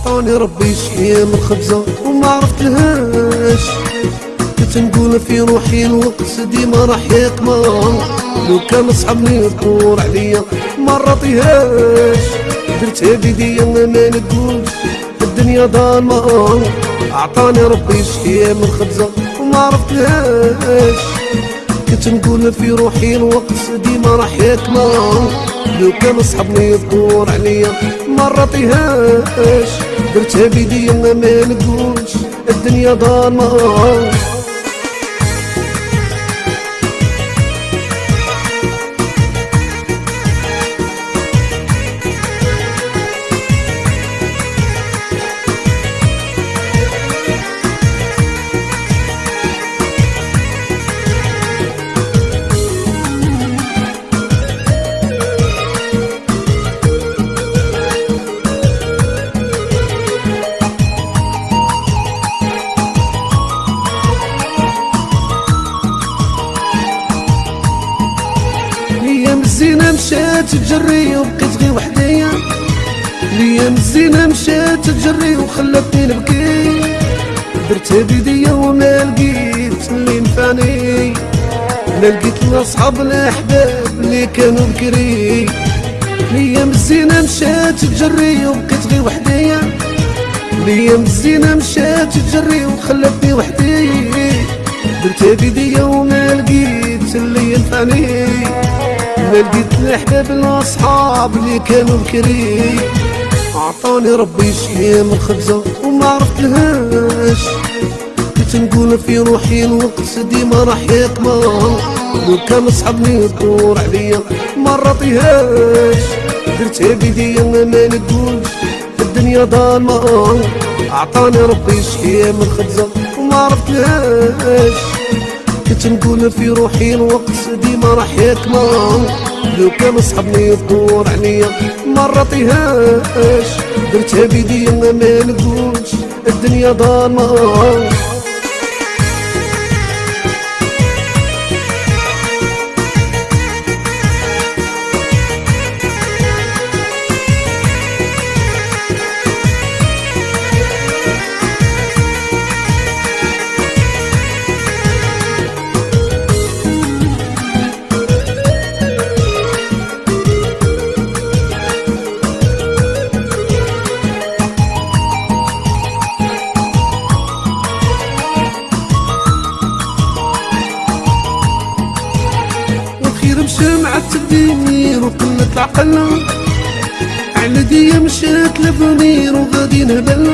عطاني ربي شحية من خبزة وما عرفتلهاش كنت نقول في روحي الوقت ديما راح يكمل. لو كان صحابني يذكر عليا ما رضيهاش. درتها بيديا ما نقولش الدنيا ظلمة عطاني ربي شحية من خبزة وما عرفتلهاش كنت نقول في روحي الوقت ديما راح يكمل. لو كان صحابني يذكر عليا ما رضيهاش درتها بيديا ما نقولش الدنيا ظلمة الزينة مشات تجري وبقيت غير وحديا الأيام الزينة مشات تجري وخلتني نبكي. درتها بيديا وما لقيت اللي نفعني لا لقيت لا صحاب لا أحباب اللي كانوا بكري. الأيام الزينة مشات تجري وبقيت غير وحديا الأيام الزينة مشات تجري وخلتني وحدي. درتها بيديا وما لقيت اللي ينفعني. لقيت الاحباب الاصحاب اللي كانوا بكري عطاني ربي شي من خبزة وما عرفت لهاش كنت نقول في روحي الوقت ديما راح يكمل. لو كان صحابني يذكر عليا ما رضيهاش. درتها بيديا ما نقولش الدنيا ظلمة عطاني ربي شي من خبزة وما عرفت لهاش كنت نقول في روحي الوقت ديما راح يكمل. لو كان صحابني يدور عليا ما رضيهاش درتها بيديا ما نقولش الدنيا ظلمة مع التدبير وقلة العقل على دي مشات لفنير وغادي نهبل.